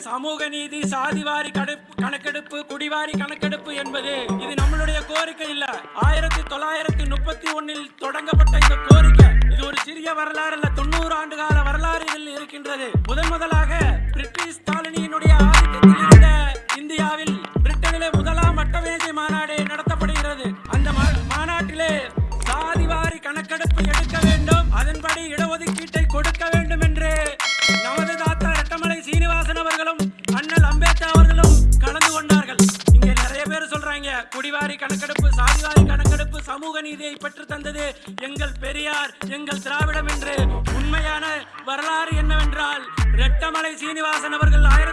சமூக நீதி சாதிவாரி கணக்கெடுப்பு குடிவாரி கணக்கெடுப்பு என்பது இது நம்மளுடைய கோரிக்கை இல்ல. ஆயிரத்தி தொள்ளாயிரத்தி முப்பத்தி ஒன்னில் தொடங்கப்பட்ட இந்த கோரிக்கை இது ஒரு சிறிய வரலாறு அல்ல தொண்ணூறு ஆண்டு கால வரலாறு இதில் இருக்கின்றது. முதன் முதலாக பிரிட்டிஷ் காலனியினுடைய ஆதிக்கத்தில் இருந்த இந்தியாவில் பிரிட்டனிலே முதலாம் வட்டமேஜை மாநாடு நடத்தப்படுகிறது. அந்த மா- மாநாட்டிலே சொல்றாங்க. குடிவாரி கணக்கெடுப்பு சாதிவாரி கணக்கெடுப்பு சமூக நீதியை பெற்று தந்தது எங்கள் பெரியார் எங்கள் திராவிடம் என்று. உண்மையான வரலாறு என்னவென்றால் ரெட்டமலை சீனிவாசன் அவர்கள் ஆயிரம்